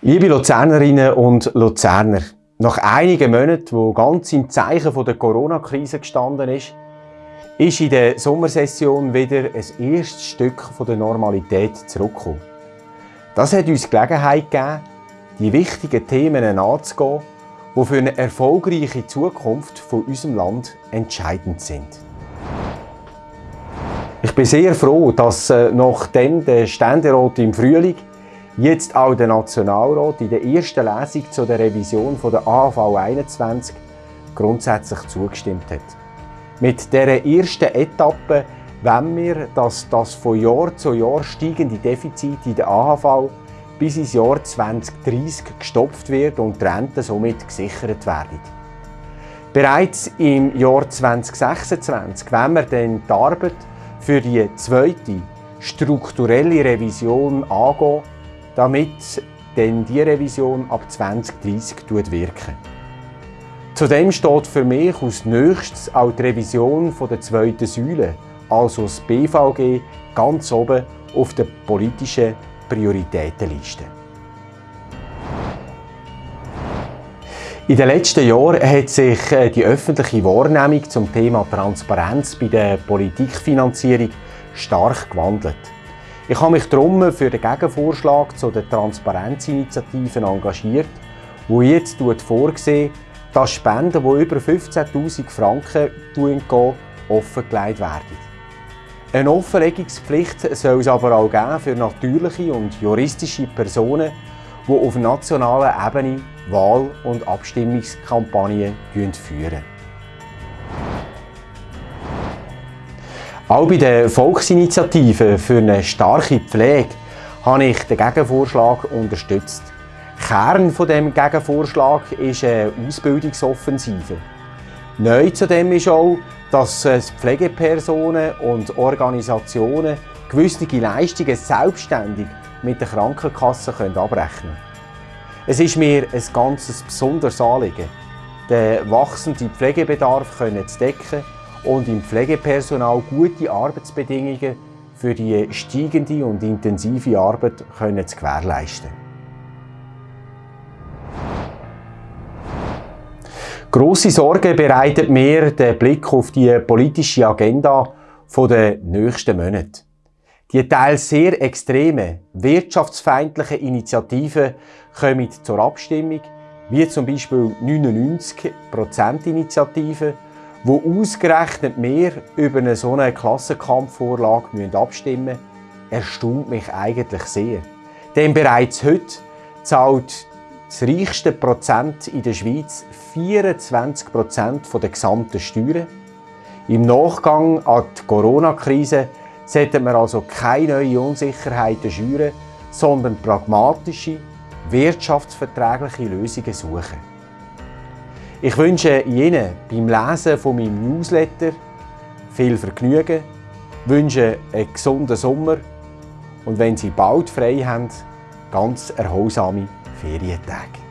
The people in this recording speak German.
Liebe Luzernerinnen und Luzerner, nach einigen Monaten, wo ganz im Zeichen der Corona-Krise gestanden ist, ist in der Sommersession wieder ein erstes Stück der Normalität zurückgekommen. Das hat uns Gelegenheit gegeben, die wichtigen Themen anzugehen, die für eine erfolgreiche Zukunft von unserem Land entscheidend sind. Ich bin sehr froh, dass äh, nachdem der Ständerat im Frühling jetzt auch der Nationalrat in der ersten Lesung zu der Revision der AHV 21 grundsätzlich zugestimmt hat. Mit dieser ersten Etappe wollen wir, dass das von Jahr zu Jahr steigende Defizit in der AHV bis ins Jahr 2030 gestopft wird und die Renten somit gesichert werden. Bereits im Jahr 2026 wollen wir dann die Arbeit für die zweite strukturelle Revision angehen, damit dann die Revision ab 2030 wirken. Zudem steht für mich als nächstes auch die Revision der zweiten Säule, also das BVG, ganz oben auf der politischen Prioritätenliste. In den letzten Jahren hat sich äh, die öffentliche Wahrnehmung zum Thema Transparenz bei der Politikfinanzierung stark gewandelt. Ich habe mich darum für den Gegenvorschlag zu den Transparenzinitiativen engagiert, wo jetzt vorgesehen, dass Spenden, die über 15.000 Franken gehen, offengelegt werden. Eine Offenlegungspflicht soll es aber auch geben für natürliche und juristische Personen, die auf nationaler Ebene Wahl- und Abstimmungskampagnen führen. Auch bei der Volksinitiative für eine starke Pflege habe ich den Gegenvorschlag unterstützt. Kern von dem Gegenvorschlag ist eine Ausbildungsoffensive. Neu zudem ist auch, dass Pflegepersonen und Organisationen gewisse Leistungen selbstständig mit der Krankenkasse abrechnen können. Es ist mir ein ganz besonderes Anliegen, den wachsenden Pflegebedarf zu decken und im Pflegepersonal gute Arbeitsbedingungen für die steigende und intensive Arbeit zu gewährleisten. Grosse Sorge bereitet mir der Blick auf die politische Agenda der nächsten Monate. Die teils sehr extreme, wirtschaftsfeindliche Initiativen kommen zur Abstimmung, wie zum Beispiel 99%-Initiative, wo ausgerechnet mehr über eine so eine Klassenkampfvorlage abstimmen müssen, erstaunt mich eigentlich sehr. Denn bereits heute zahlt das reichste Prozent in der Schweiz 24 Prozent der gesamten Steuern. Im Nachgang an die Corona-Krise sollten wir also keine neuen Unsicherheiten schüren, sondern pragmatische, wirtschaftsverträgliche Lösungen suchen. Ich wünsche Ihnen beim Lesen von meinem Newsletter viel Vergnügen, wünsche einen gesunden Sommer und wenn Sie bald frei haben, ganz erholsame Ferientage.